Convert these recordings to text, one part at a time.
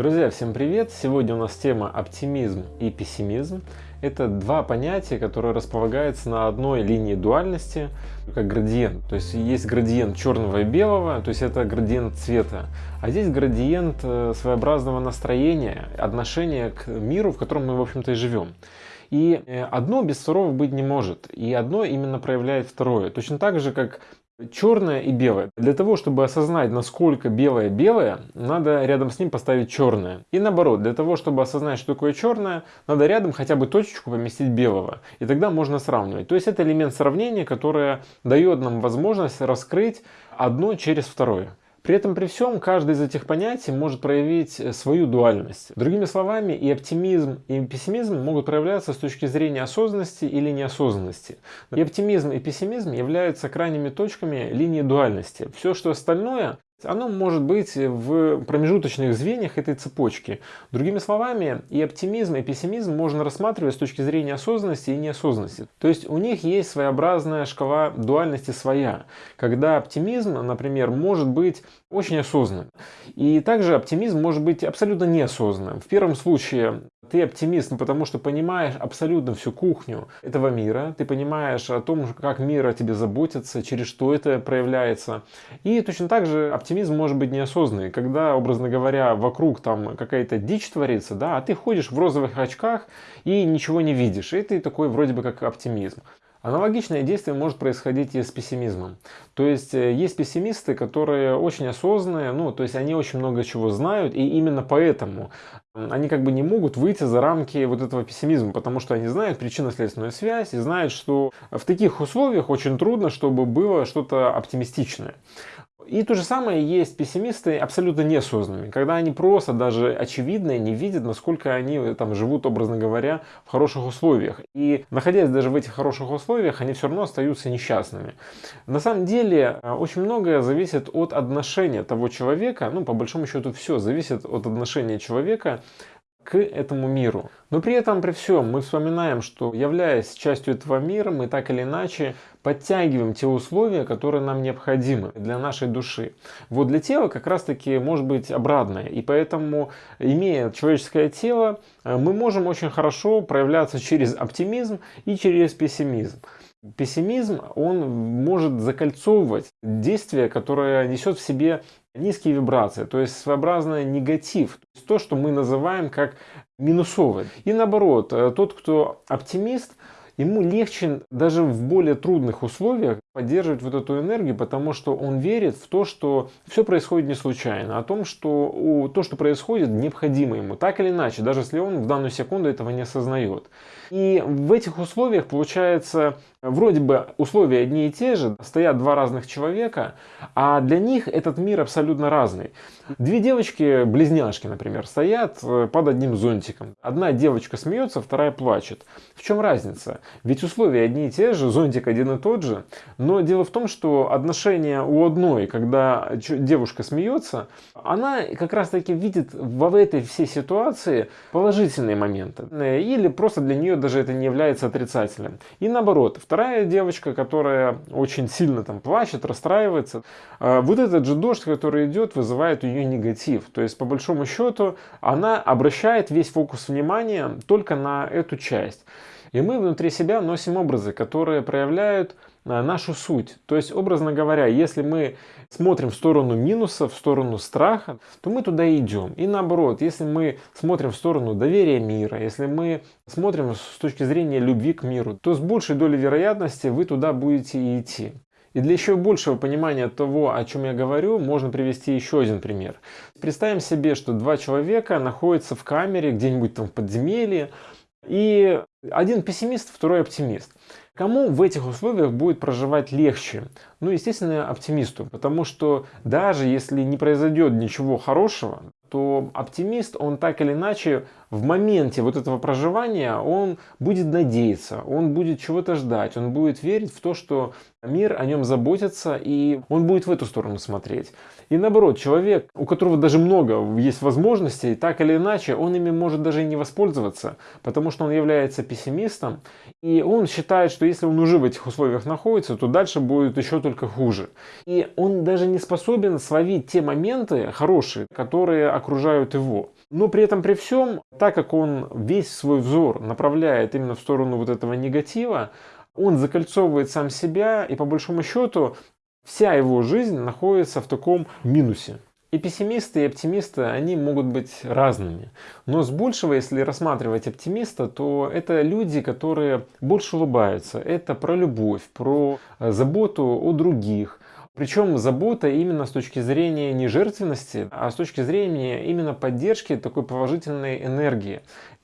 Друзья, всем привет! Сегодня у нас тема оптимизм и пессимизм. Это два понятия, которые располагаются на одной линии дуальности, как градиент. То есть есть градиент черного и белого, то есть это градиент цвета. А здесь градиент э, своеобразного настроения, отношения к миру, в котором мы, в общем-то, и живем. И э, одно без второго быть не может. И одно именно проявляет второе. Точно так же, как черное и белое. Для того, чтобы осознать, насколько белое белое, надо рядом с ним поставить черное. И наоборот, для того, чтобы осознать, что такое черное, надо рядом хотя бы точечку поместить белого. И тогда можно сравнивать. То есть это элемент сравнения, который дает нам возможность раскрыть одно через второе. При этом при всем каждый из этих понятий может проявить э, свою дуальность. Другими словами, и оптимизм, и пессимизм могут проявляться с точки зрения осознанности или неосознанности. И оптимизм, и пессимизм являются крайними точками линии дуальности. Все, что остальное, оно может быть в промежуточных звеньях этой цепочки. Другими словами, и оптимизм, и пессимизм можно рассматривать с точки зрения осознанности и неосознанности. То есть у них есть своеобразная шкала дуальности своя, когда оптимизм, например, может быть очень осознанным. И также оптимизм может быть абсолютно неосознанным. В первом случае ты оптимист, потому что понимаешь абсолютно всю кухню этого мира, ты понимаешь о том, как мир о тебе заботится, через что это проявляется. И точно так же оптимизм может быть неосознанный, когда, образно говоря, вокруг там какая-то дичь творится, да, а ты ходишь в розовых очках и ничего не видишь. И ты такой вроде бы как оптимизм. Аналогичное действие может происходить и с пессимизмом. То есть э, есть пессимисты, которые очень осознанные, ну, то есть они очень много чего знают, и именно поэтому они как бы не могут выйти за рамки вот этого пессимизма, потому что они знают причинно-следственную связь и знают, что в таких условиях очень трудно, чтобы было что-то оптимистичное. И то же самое есть пессимисты абсолютно неосознанными, когда они просто даже очевидно не видят, насколько они э, там живут, образно говоря, в хороших условиях. И находясь даже в этих хороших условиях, они все равно остаются несчастными. На самом деле э, очень многое зависит от отношения того человека, ну по большому счету все зависит от отношения человека к этому миру. Но при этом, при всем, мы вспоминаем, что являясь частью этого мира, мы так или иначе подтягиваем те условия, которые нам необходимы для нашей души. Вот для тела как раз таки может быть обратное. И поэтому, имея человеческое тело, э, мы можем очень хорошо проявляться через оптимизм и через пессимизм. Пессимизм, он может закольцовывать действие, которое несет в себе низкие вибрации, то есть своеобразный негатив, то, есть то, что мы называем как минусовое. И наоборот, э, тот, кто оптимист, ему легче даже в более трудных условиях поддерживать вот эту энергию, потому что он верит в то, что все происходит не случайно, о том, что то, что происходит, необходимо ему, так или иначе, даже если он в данную секунду этого не осознает. И в этих условиях получается, вроде бы условия одни и те же, стоят два разных человека, а для них этот мир абсолютно разный. Две девочки-близняшки, например, стоят э, под одним зонтиком. Одна девочка смеется, вторая плачет. В чем разница? Ведь условия одни и те же, зонтик один и тот же. Но дело в том, что отношения у одной, когда девушка смеется, она как раз таки видит в этой всей ситуации положительные моменты. Или просто для нее даже это не является отрицательным. И наоборот, вторая девочка, которая очень сильно там плачет, расстраивается, э, вот этот же дождь, который идет, вызывает у нее негатив. То есть, по большому счету, она обращает весь фокус внимания только на эту часть. И мы внутри себя носим образы, которые проявляют э, нашу суть. То есть, образно говоря, если мы смотрим в сторону минуса, в сторону страха, то мы туда идем. И наоборот, если мы смотрим в сторону доверия мира, если мы смотрим с точки зрения любви к миру, то с большей долей вероятности вы туда будете идти. И для еще большего понимания того, о чем я говорю, можно привести еще один пример. Представим себе, что два человека находятся в камере где-нибудь там в подземелье, и один пессимист, второй оптимист. Кому в этих условиях будет проживать легче? Ну, естественно, оптимисту, потому что даже если не произойдет ничего хорошего, то оптимист, он так или иначе в моменте вот этого проживания, он будет надеяться, он будет чего-то ждать, он будет верить в то, что мир о нем заботится, и он будет в эту сторону смотреть. И наоборот, человек, у которого даже много есть возможностей, так или иначе, он ими может даже и не воспользоваться, потому что он является пессимистом, и он считает, что если он уже в этих условиях находится, то дальше будет еще только хуже. И он даже не способен словить те моменты хорошие, которые окружают его. Но при этом при всем, так как он весь свой взор направляет именно в сторону вот этого негатива, он закольцовывает сам себя, и по большому счету вся его жизнь находится в таком минусе. И пессимисты, и оптимисты, они могут быть разными. Но с большего, если рассматривать оптимиста, то это люди, которые больше улыбаются. Это про любовь, про э, заботу о других. Причем забота именно с точки зрения не жертвенности, а с точки зрения именно поддержки такой положительной энергии.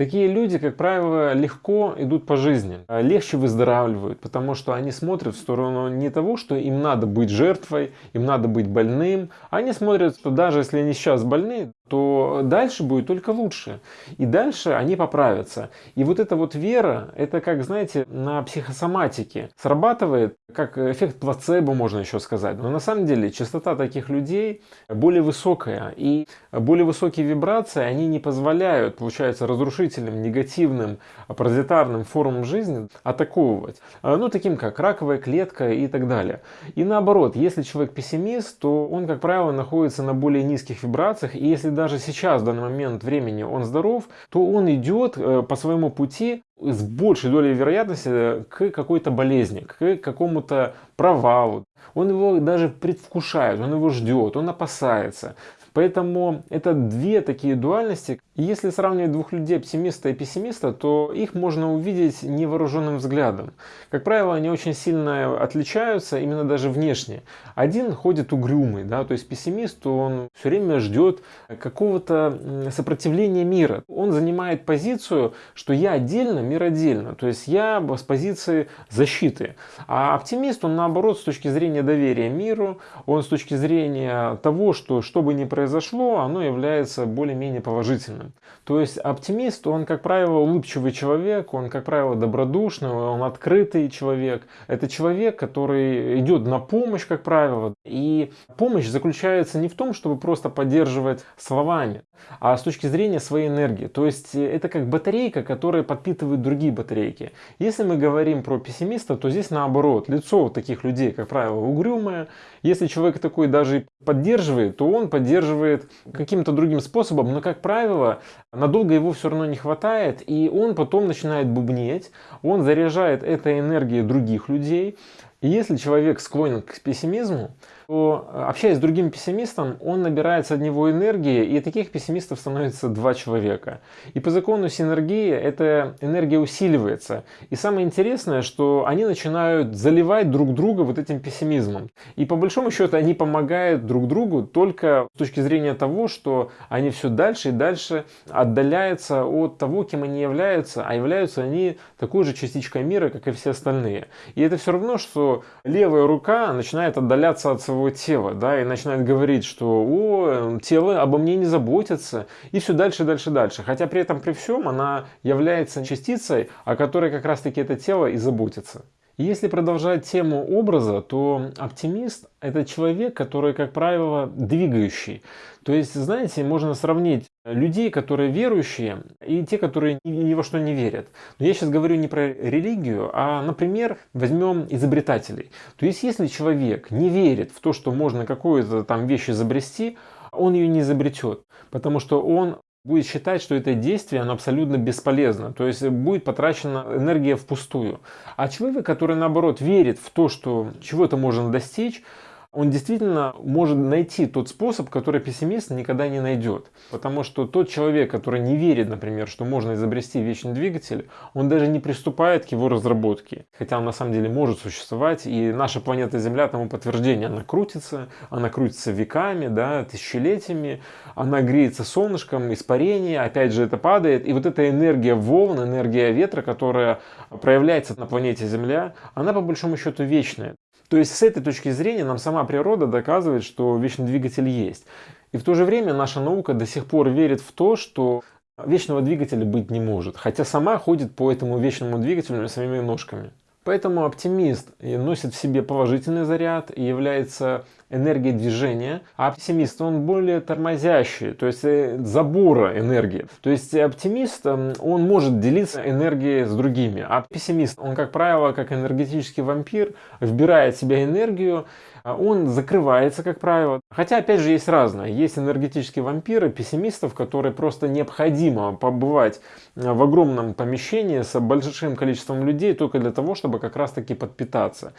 Такие люди, как правило, легко идут по жизни, а легче выздоравливают, потому что они смотрят в сторону не того, что им надо быть жертвой, им надо быть больным. Они смотрят, что даже если они сейчас больны, то дальше будет только лучше. И дальше они поправятся. И вот эта вот вера, это как, знаете, на психосоматике срабатывает, как эффект плацебо, можно еще сказать. Но на самом деле частота таких людей более высокая. И более высокие вибрации, они не позволяют, получается, разрушительным, негативным, паразитарным формам жизни атаковывать. Ну, таким как раковая клетка и так далее. И наоборот, если человек пессимист, то он, как правило, находится на более низких вибрациях. И если даже сейчас, в данный момент времени, он здоров, то он идет э, по своему пути с большей долей вероятности к какой-то болезни, к какому-то провалу. Он его даже предвкушает, он его ждет, он опасается. Поэтому это две такие дуальности. Если сравнивать двух людей, оптимиста и пессимиста, то их можно увидеть невооруженным взглядом. Как правило, они очень сильно отличаются, именно даже внешне. Один ходит угрюмый, да, то есть пессимист, он все время ждет какого-то сопротивления мира. Он занимает позицию, что я отдельно, мир отдельно. То есть я с позиции защиты. А оптимист, он наоборот, с точки зрения доверия миру, он с точки зрения того, что что бы ни произошло, оно является более-менее положительным. То есть оптимист, он, как правило, улыбчивый человек, он, как правило, добродушный, он открытый человек. Это человек, который идет на помощь, как правило. И помощь заключается не в том, чтобы просто поддерживать словами, а с точки зрения своей энергии. То есть это как батарейка, которая подпитывает другие батарейки. Если мы говорим про пессимиста, то здесь наоборот. Лицо таких людей, как правило, угрюмое. Если человек такой даже поддерживает, то он поддерживает каким-то другим способом, но, как правило, надолго его все равно не хватает, и он потом начинает бубнеть, он заряжает этой энергией других людей. И если человек склонен к пессимизму, то, э, общаясь с другим пессимистом, он набирается от него энергии, и таких пессимистов становится два человека. И по закону синергии эта энергия усиливается. И самое интересное, что они начинают заливать друг друга вот этим пессимизмом. И по большому счету они помогают друг другу только с точки зрения того, что они все дальше и дальше отдаляются от того, кем они являются, а являются они такой же частичкой мира, как и все остальные. И это все равно, что левая рука начинает отдаляться от своего своего тела, да, и начинает говорить, что о, тело обо мне не заботится, и все дальше, дальше, дальше. Хотя при этом, при всем, она является частицей, о которой как раз-таки это тело и заботится. Если продолжать тему образа, то оптимист – это человек, который, как правило, двигающий. То есть, знаете, можно сравнить людей, которые верующие, и те, которые ни во что не верят. Но я сейчас говорю не про религию, а, например, возьмем изобретателей. То есть, если человек не верит в то, что можно какую-то там вещь изобрести, он ее не изобретет, потому что он будет считать, что это действие оно абсолютно бесполезно, то есть будет потрачена энергия впустую. А человек, который наоборот верит в то, что чего-то можно достичь, он действительно может найти тот способ, который пессимист никогда не найдет. Потому что тот человек, который не верит, например, что можно изобрести вечный двигатель, он даже не приступает к его разработке. Хотя он на самом деле может существовать, и наша планета Земля тому подтверждение. Она крутится, она крутится веками, да, тысячелетиями, она греется солнышком, испарение, опять же это падает. И вот эта энергия волн, энергия ветра, которая проявляется на планете Земля, она по большому счету вечная. То есть с этой точки зрения нам сама природа доказывает, что вечный двигатель есть. И в то же время наша наука до сих пор верит в то, что вечного двигателя быть не может. Хотя сама ходит по этому вечному двигателю своими ножками. Поэтому оптимист носит в себе положительный заряд и является энергия движения, а пессимист, он более тормозящий, то есть э, забора энергии. То есть оптимист, эм, он может делиться энергией с другими, а пессимист, он, как правило, как энергетический вампир, вбирает в себя энергию, он закрывается, как правило. Хотя, опять же, есть разное. Есть энергетические вампиры, пессимистов, которые просто необходимо побывать э, в огромном помещении с большим количеством людей только для того, чтобы как раз-таки подпитаться.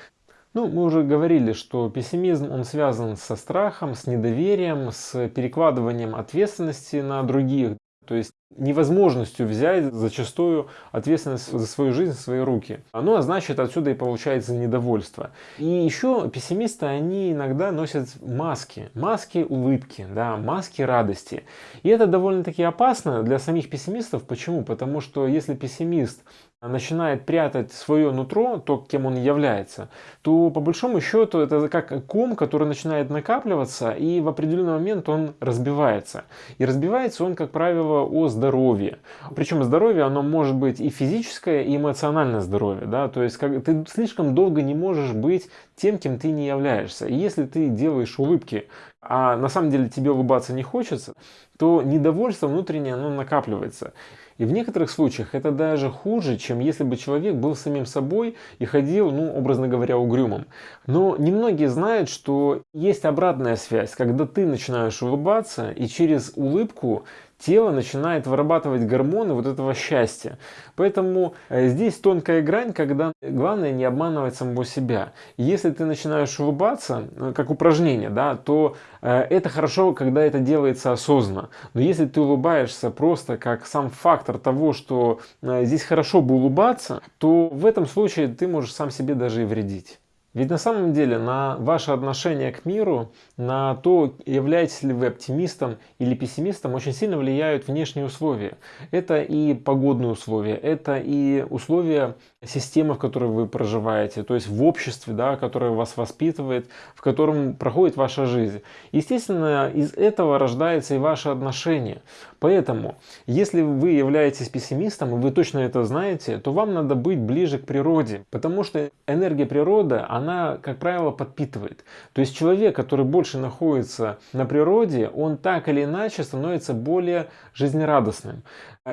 Ну, мы уже говорили, что пессимизм, он связан со страхом, с недоверием, с перекладыванием ответственности на других. То есть невозможностью взять зачастую ответственность за свою жизнь в свои руки. Ну а значит отсюда и получается недовольство. И еще пессимисты, они иногда носят маски. Маски улыбки, да, маски радости. И это довольно-таки опасно для самих пессимистов. Почему? Потому что если пессимист начинает прятать свое нутро, то, кем он является, то по большому счету это как ком, который начинает накапливаться и в определенный момент он разбивается. И разбивается он, как правило, о здоровье. Причем здоровье, оно может быть и физическое, и эмоциональное здоровье. Да? То есть как, ты слишком долго не можешь быть тем, кем ты не являешься. И если ты делаешь улыбки, а на самом деле тебе улыбаться не хочется, то недовольство внутреннее оно накапливается. И в некоторых случаях это даже хуже, чем если бы человек был самим собой и ходил, ну, образно говоря, угрюмым. Но немногие знают, что есть обратная связь, когда ты начинаешь улыбаться и через улыбку тело начинает вырабатывать гормоны вот этого счастья. Поэтому э, здесь тонкая грань, когда главное не обманывать самого себя. Если ты начинаешь улыбаться, э, как упражнение, да, то э, это хорошо, когда это делается осознанно. Но если ты улыбаешься просто как сам фактор того, что здесь хорошо бы улыбаться, то в этом случае ты можешь сам себе даже и вредить. Ведь на самом деле на ваше отношение к миру, на то, являетесь ли вы оптимистом или пессимистом, очень сильно влияют внешние условия. Это и погодные условия, это и условия системы, в которой вы проживаете, то есть в обществе, да, которое вас воспитывает, в котором проходит ваша жизнь. Естественно, из этого рождается и ваше отношение. Поэтому, если вы являетесь пессимистом, и вы точно это знаете, то вам надо быть ближе к природе, потому что энергия природы, она, как правило, подпитывает. То есть человек, который больше находится на природе, он так или иначе становится более жизнерадостным.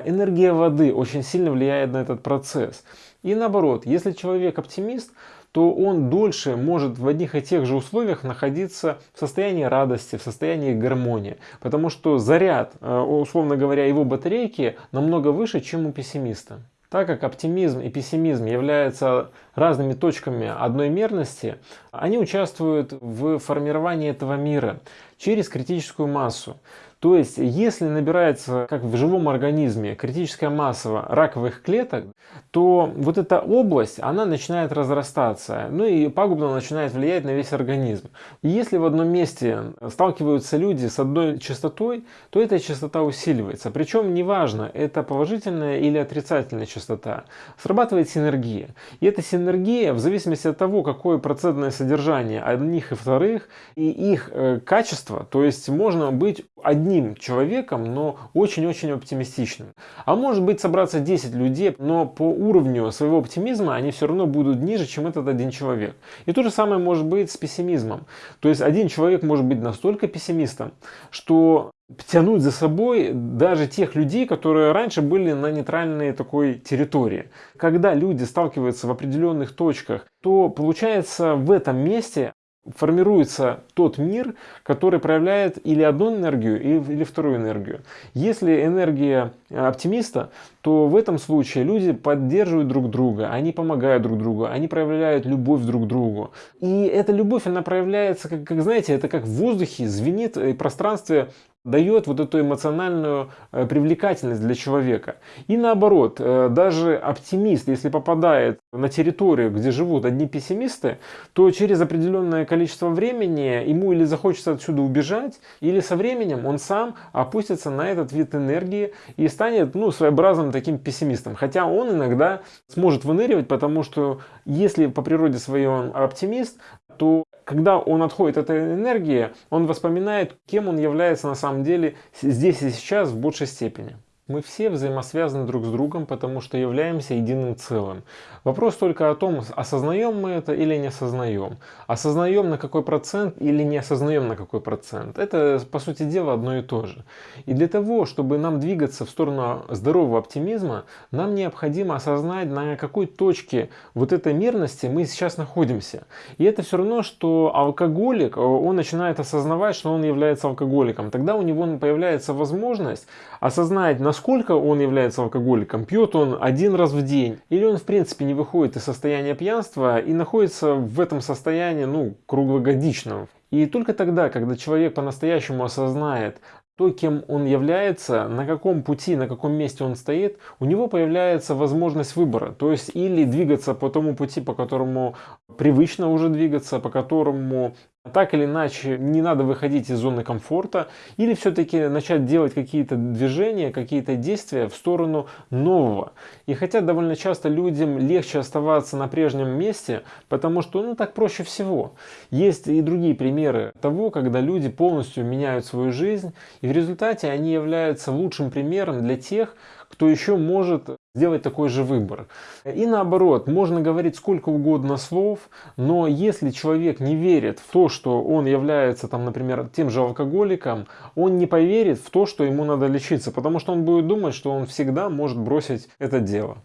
Энергия воды очень сильно влияет на этот процесс. И наоборот, если человек оптимист, то он дольше может в одних и тех же условиях находиться в состоянии радости, в состоянии гармонии. Потому что заряд, э, условно говоря, его батарейки намного выше, чем у пессимиста. Так как оптимизм и пессимизм являются разными точками одной мерности, они участвуют в формировании этого мира через критическую массу. То есть, если набирается, как в живом организме, критическая масса раковых клеток, то вот эта область, она начинает разрастаться, ну и пагубно начинает влиять на весь организм. И если в одном месте сталкиваются люди с одной частотой, то эта частота усиливается. Причем неважно, это положительная или отрицательная частота. Срабатывает синергия. И эта синергия, в зависимости от того, какое процентное содержание одних и вторых, и их э, качество, то есть можно быть одним человеком, но очень-очень оптимистичным. А может быть собраться 10 людей, но по уровню своего оптимизма они все равно будут ниже, чем этот один человек. И то же самое может быть с пессимизмом. То есть один человек может быть настолько пессимистом, что тянуть за собой даже тех людей, которые раньше были на нейтральной такой территории. Когда люди сталкиваются в определенных точках, то получается в этом месте формируется тот мир, который проявляет или одну энергию, или вторую энергию. Если энергия оптимиста, то в этом случае люди поддерживают друг друга, они помогают друг другу, они проявляют любовь друг к другу. И эта любовь, она проявляется, как, как знаете, это как в воздухе звенит и пространстве дает вот эту эмоциональную э, привлекательность для человека. И наоборот, э, даже оптимист, если попадает на территорию, где живут одни пессимисты, то через определенное количество времени ему или захочется отсюда убежать, или со временем он сам опустится на этот вид энергии и станет ну, своеобразным таким пессимистом. Хотя он иногда сможет выныривать, потому что если по природе своей он оптимист, то когда он отходит от этой энергии, он воспоминает, кем он является на самом деле здесь и сейчас в большей степени. Мы все взаимосвязаны друг с другом, потому что являемся единым целым. Вопрос только о том, осознаем мы это или не осознаем. Осознаем на какой процент или не осознаем на какой процент. Это, по сути дела, одно и то же. И для того, чтобы нам двигаться в сторону здорового оптимизма, нам необходимо осознать, на какой точке вот этой мерности мы сейчас находимся. И это все равно, что алкоголик, он начинает осознавать, что он является алкоголиком. Тогда у него появляется возможность осознать, насколько он является алкоголиком. Пьет он один раз в день или он в принципе не выходит из состояния пьянства и находится в этом состоянии ну, круглогодично. И только тогда, когда человек по-настоящему осознает, то, кем он является, на каком пути, на каком месте он стоит, у него появляется возможность выбора. То есть или двигаться по тому пути, по которому привычно уже двигаться, по которому так или иначе не надо выходить из зоны комфорта, или все-таки начать делать какие-то движения, какие-то действия в сторону нового. И хотя довольно часто людям легче оставаться на прежнем месте, потому что ну так проще всего. Есть и другие примеры того, когда люди полностью меняют свою жизнь, и в результате они являются лучшим примером для тех, кто еще может сделать такой же выбор. И наоборот, можно говорить сколько угодно слов, но если человек не верит в то, что он является, там, например, тем же алкоголиком, он не поверит в то, что ему надо лечиться, потому что он будет думать, что он всегда может бросить это дело.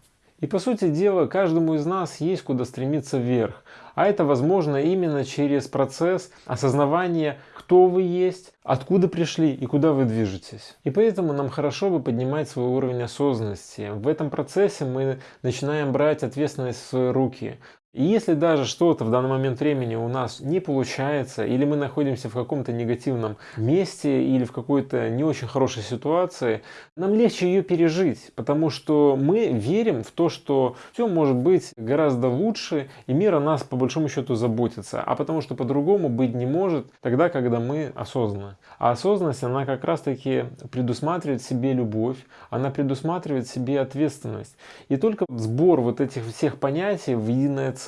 И по сути дела, каждому из нас есть куда стремиться вверх. А это возможно именно через процесс осознавания, кто вы есть, откуда пришли и куда вы движетесь. И поэтому нам хорошо бы поднимать свой уровень осознанности. В этом процессе мы начинаем брать ответственность в свои руки. И если даже что-то в данный момент времени у нас не получается, или мы находимся в каком-то негативном месте, или в какой-то не очень хорошей ситуации, нам легче ее пережить, потому что мы верим в то, что все может быть гораздо лучше, и мир о нас по большому счету заботится, а потому что по-другому быть не может тогда, когда мы осознаны. А осознанность, она как раз-таки предусматривает себе любовь, она предусматривает себе ответственность. И только сбор вот этих всех понятий в единое целое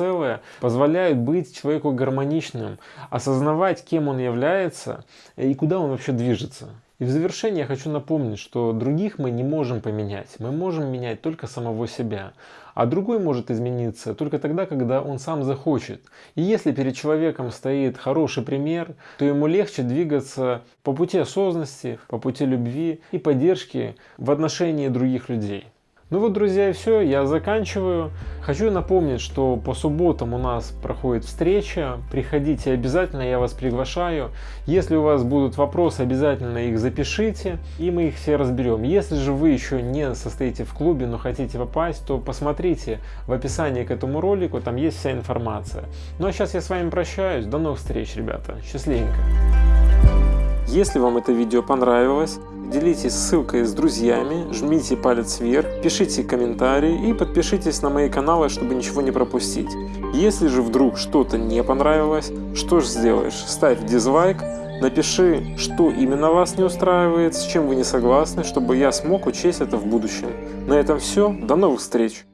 позволяют быть человеку гармоничным, осознавать, кем он является и куда он вообще движется. И в завершение я хочу напомнить, что других мы не можем поменять. Мы можем менять только самого себя. А другой может измениться только тогда, когда он сам захочет. И если перед человеком стоит хороший пример, то ему легче двигаться по пути осознанности, по пути любви и поддержки в отношении других людей. Ну вот, друзья, и все, я заканчиваю. Хочу напомнить, что по субботам у нас проходит встреча. Приходите обязательно, я вас приглашаю. Если у вас будут вопросы, обязательно их запишите, и мы их все разберем. Если же вы еще не состоите в клубе, но хотите попасть, то посмотрите в описании к этому ролику, там есть вся информация. Ну а сейчас я с вами прощаюсь. До новых встреч, ребята. Счастливенько. Если вам это видео понравилось, делитесь ссылкой с друзьями, жмите палец вверх, пишите комментарии и подпишитесь на мои каналы, чтобы ничего не пропустить. Если же вдруг что-то не понравилось, что же сделаешь? Ставь дизлайк, напиши, что именно вас не устраивает, с чем вы не согласны, чтобы я смог учесть это в будущем. На этом все, до новых встреч!